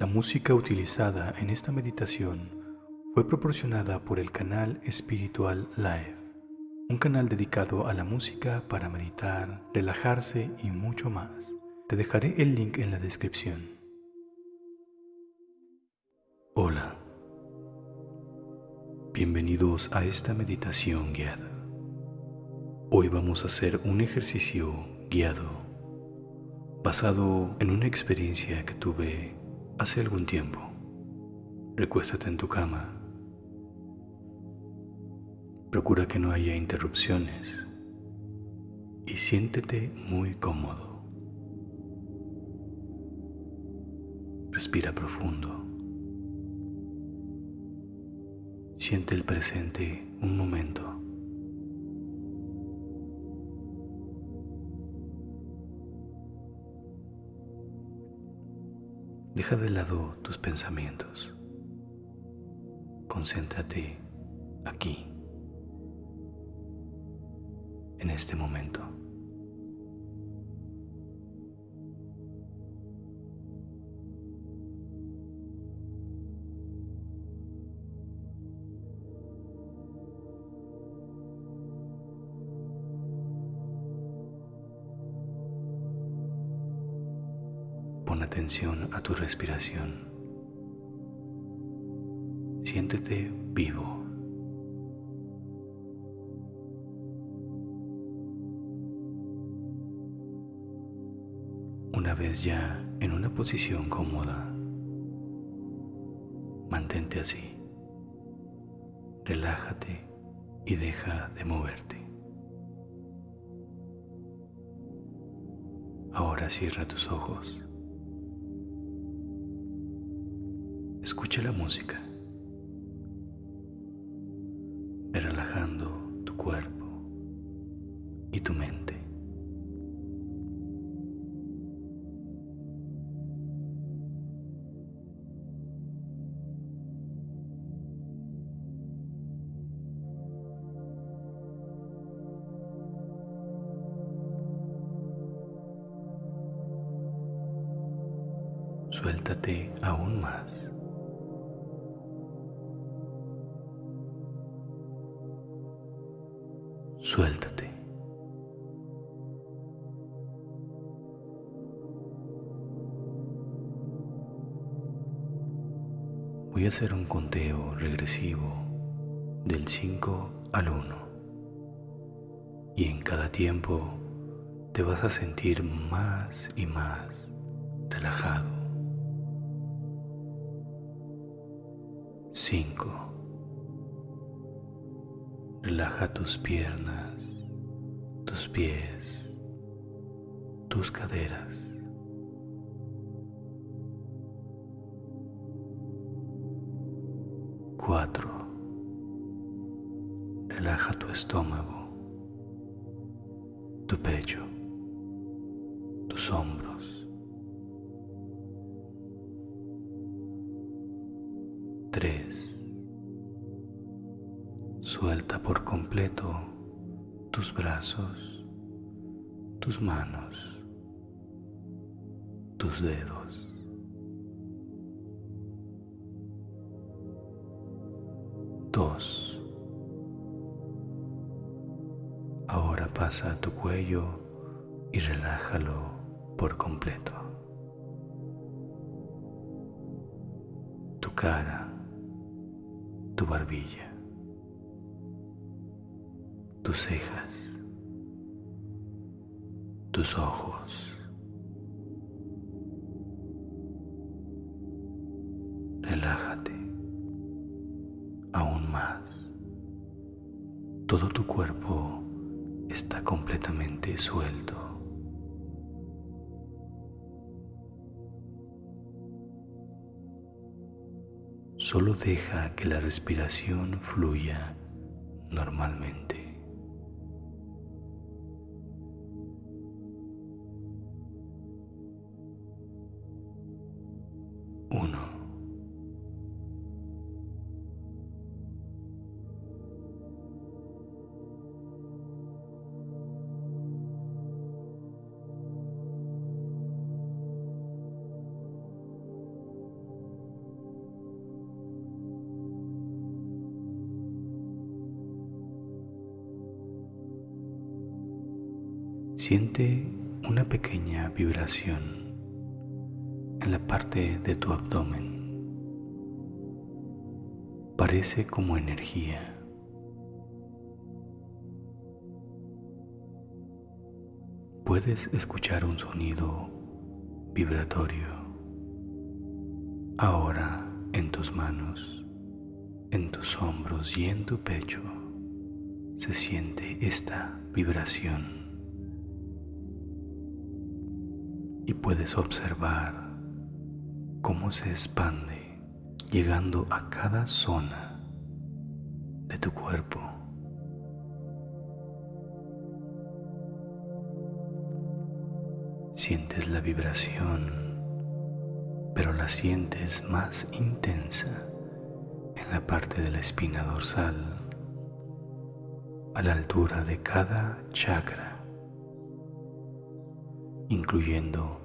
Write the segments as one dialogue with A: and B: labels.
A: La música utilizada en esta meditación fue proporcionada por el canal Espiritual Live, un canal dedicado a la música para meditar, relajarse y mucho más. Te dejaré el link en la descripción. Hola, bienvenidos a esta meditación guiada. Hoy vamos a hacer un ejercicio guiado basado en una experiencia que tuve hace algún tiempo. Recuéstate en tu cama. Procura que no haya interrupciones y siéntete muy cómodo. Respira profundo. Siente el presente un momento. Deja de lado tus pensamientos. Concéntrate aquí, en este momento. A tu respiración. Siéntete vivo. Una vez ya en una posición cómoda, mantente así. Relájate y deja de moverte. Ahora cierra tus ojos. Escucha la música. Relajando tu cuerpo y tu mente. Suéltate aún más. Suéltate. Voy a hacer un conteo regresivo del 5 al 1 y en cada tiempo te vas a sentir más y más relajado. 5 Relaja tus piernas, tus pies, tus caderas. Cuatro. Relaja tu estómago, tu pecho, tus hombros. Suelta por completo tus brazos, tus manos, tus dedos. Dos. Ahora pasa a tu cuello y relájalo por completo. Tu cara, tu barbilla tus cejas, tus ojos. Relájate aún más. Todo tu cuerpo está completamente suelto. Solo deja que la respiración fluya normalmente. uno. Siente una pequeña vibración la parte de tu abdomen. Parece como energía. Puedes escuchar un sonido vibratorio ahora en tus manos, en tus hombros y en tu pecho se siente esta vibración. y puedes observar cómo se expande llegando a cada zona de tu cuerpo. Sientes la vibración, pero la sientes más intensa en la parte de la espina dorsal, a la altura de cada chakra incluyendo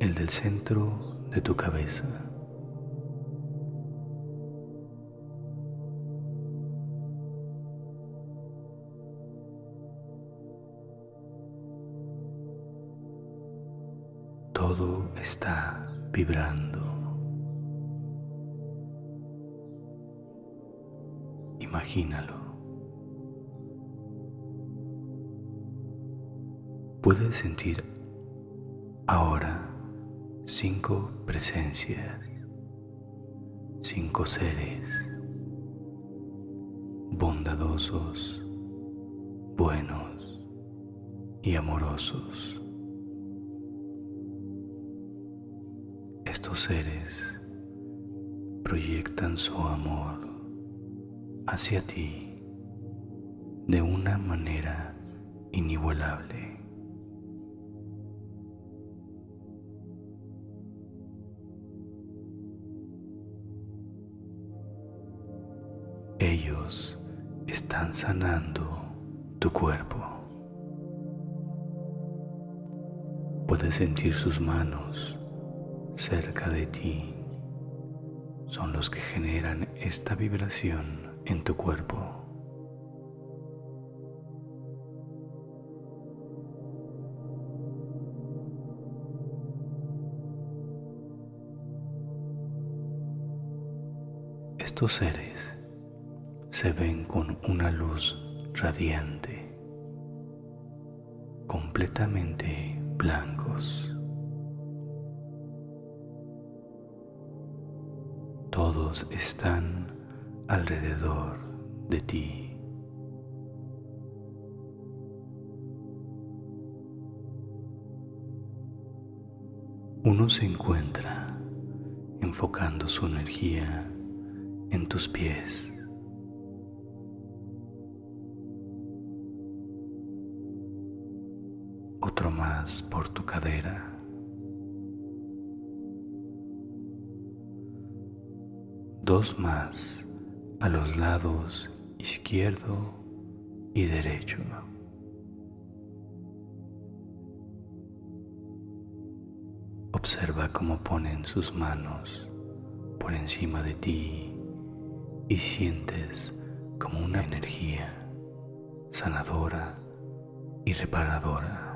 A: el del centro de tu cabeza. Todo está vibrando. Imagínalo. Puedes sentir Ahora, cinco presencias, cinco seres bondadosos, buenos y amorosos. Estos seres proyectan su amor hacia ti de una manera inigualable. Están sanando tu cuerpo. Puedes sentir sus manos cerca de ti. Son los que generan esta vibración en tu cuerpo. Estos seres se ven con una luz radiante, completamente blancos. Todos están alrededor de ti. Uno se encuentra enfocando su energía en tus pies. Por tu cadera. Dos más a los lados izquierdo y derecho. Observa cómo ponen sus manos por encima de ti y sientes como una energía sanadora y reparadora.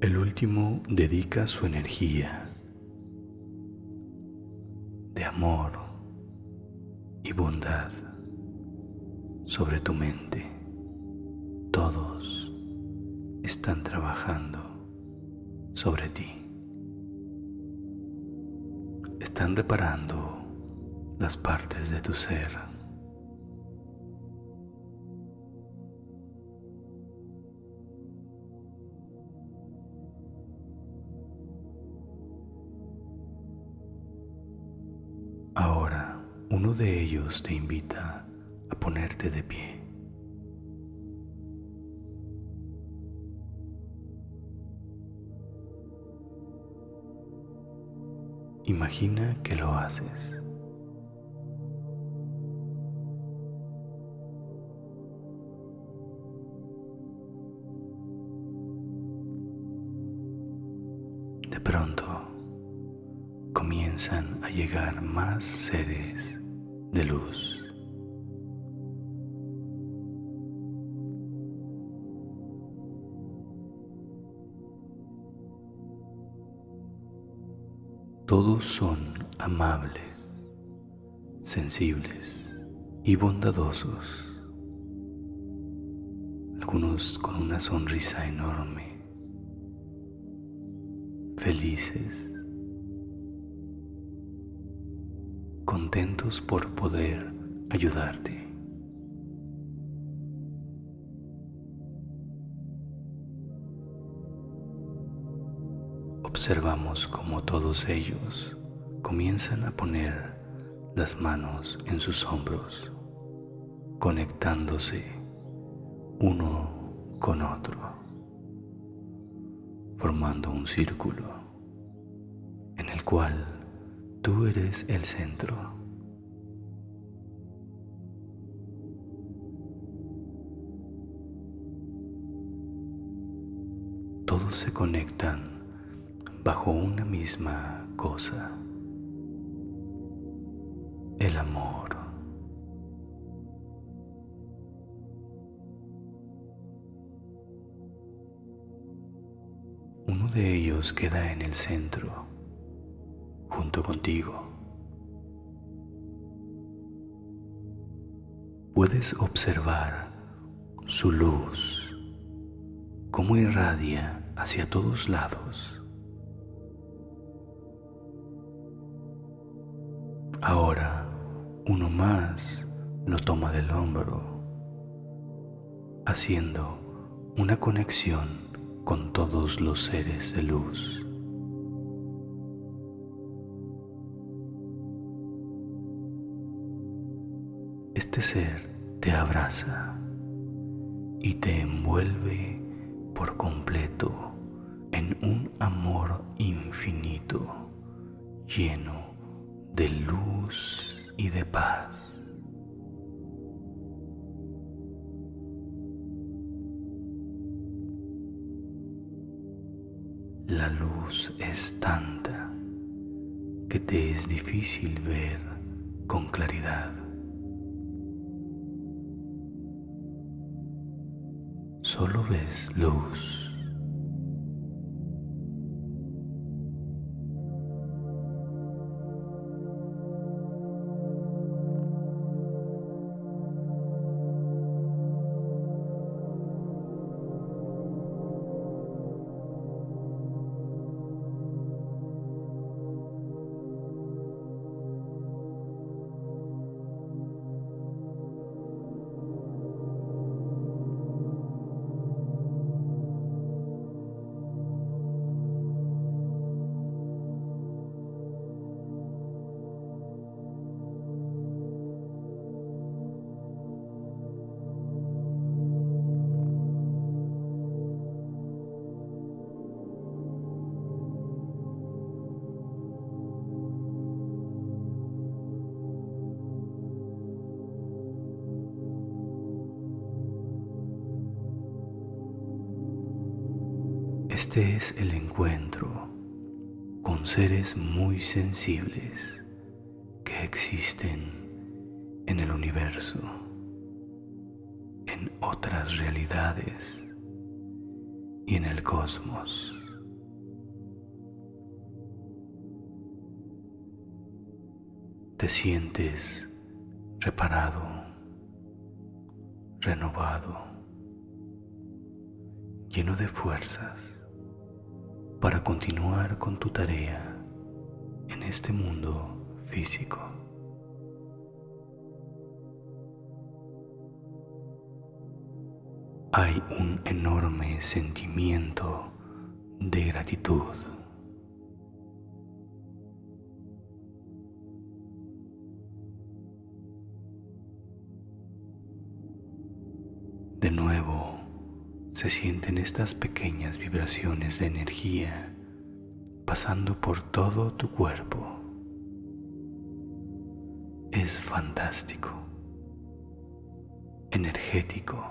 A: El último dedica su energía de amor y bondad sobre tu mente. Todos están trabajando sobre ti. Están reparando las partes de tu ser Ahora uno de ellos te invita a ponerte de pie. Imagina que lo haces. llegar más seres de luz. Todos son amables, sensibles y bondadosos, algunos con una sonrisa enorme, felices contentos por poder ayudarte. Observamos cómo todos ellos comienzan a poner las manos en sus hombros, conectándose uno con otro, formando un círculo en el cual tú eres el centro. Todos se conectan bajo una misma cosa, el amor. Uno de ellos queda en el centro, junto contigo. Puedes observar su luz, cómo irradia hacia todos lados. Ahora uno más lo toma del hombro, haciendo una conexión con todos los seres de luz. Este ser te abraza y te envuelve por completo en un amor infinito, lleno de luz y de paz. La luz es tanta que te es difícil ver con claridad. Solo ves luz. Este es el encuentro con seres muy sensibles que existen en el universo, en otras realidades y en el cosmos. Te sientes reparado, renovado, lleno de fuerzas para continuar con tu tarea en este mundo físico. Hay un enorme sentimiento de gratitud. Se sienten estas pequeñas vibraciones de energía pasando por todo tu cuerpo. Es fantástico, energético.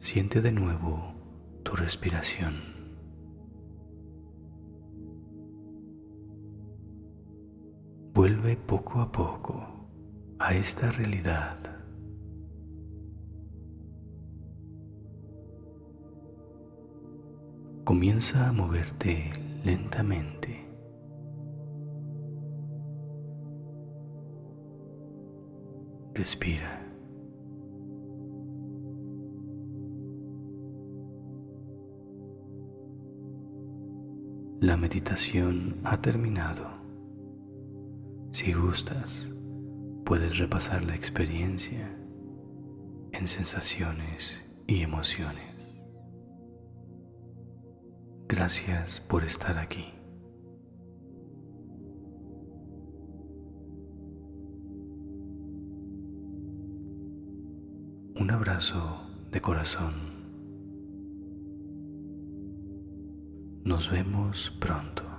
A: Siente de nuevo tu respiración. Vuelve poco a poco a esta realidad. comienza a moverte lentamente. Respira. La meditación ha terminado. Si gustas, puedes repasar la experiencia en sensaciones y emociones. Gracias por estar aquí. Un abrazo de corazón. Nos vemos pronto.